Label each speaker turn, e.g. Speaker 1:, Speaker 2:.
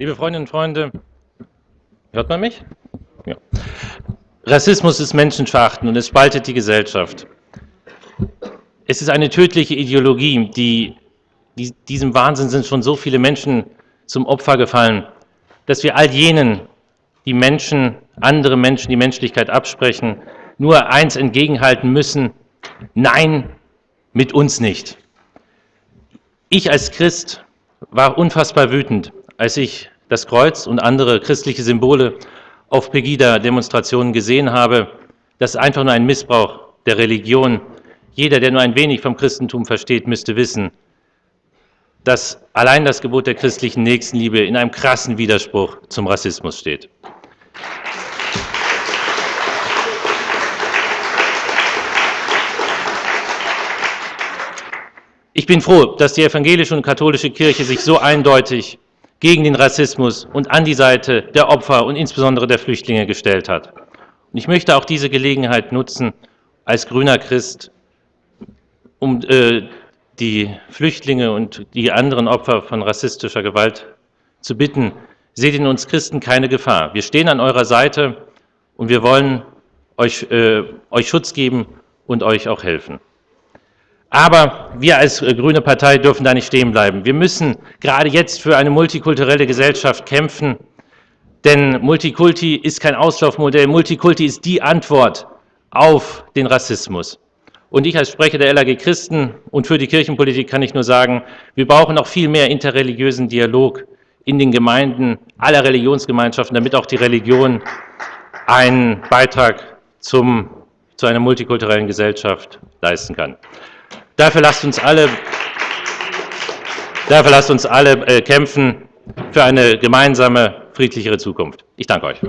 Speaker 1: Liebe Freundinnen und Freunde, hört man mich? Ja. Rassismus ist menschenverachtend und es spaltet die Gesellschaft. Es ist eine tödliche Ideologie, die, die diesem Wahnsinn sind schon so viele Menschen zum Opfer gefallen, dass wir all jenen, die Menschen, andere Menschen die Menschlichkeit absprechen, nur eins entgegenhalten müssen, nein, mit uns nicht. Ich als Christ war unfassbar wütend, als ich das Kreuz und andere christliche Symbole auf Pegida-Demonstrationen gesehen habe, das ist einfach nur ein Missbrauch der Religion. Jeder, der nur ein wenig vom Christentum versteht, müsste wissen, dass allein das Gebot der christlichen Nächstenliebe in einem krassen Widerspruch zum Rassismus steht. Ich bin froh, dass die evangelische und katholische Kirche sich so eindeutig gegen den Rassismus und an die Seite der Opfer und insbesondere der Flüchtlinge gestellt hat. Und ich möchte auch diese Gelegenheit nutzen, als grüner Christ, um äh, die Flüchtlinge und die anderen Opfer von rassistischer Gewalt zu bitten, seht in uns Christen keine Gefahr. Wir stehen an eurer Seite und wir wollen euch, äh, euch Schutz geben und euch auch helfen. Aber wir als äh, Grüne Partei dürfen da nicht stehen bleiben. Wir müssen gerade jetzt für eine multikulturelle Gesellschaft kämpfen, denn Multikulti ist kein Auslaufmodell. Multikulti ist die Antwort auf den Rassismus. Und ich als Sprecher der LAG Christen und für die Kirchenpolitik kann ich nur sagen, wir brauchen noch viel mehr interreligiösen Dialog in den Gemeinden aller Religionsgemeinschaften, damit auch die Religion einen Beitrag zum, zu einer multikulturellen Gesellschaft leisten kann. Dafür lasst uns alle, dafür lasst uns alle äh, kämpfen für eine gemeinsame, friedlichere Zukunft. Ich danke euch.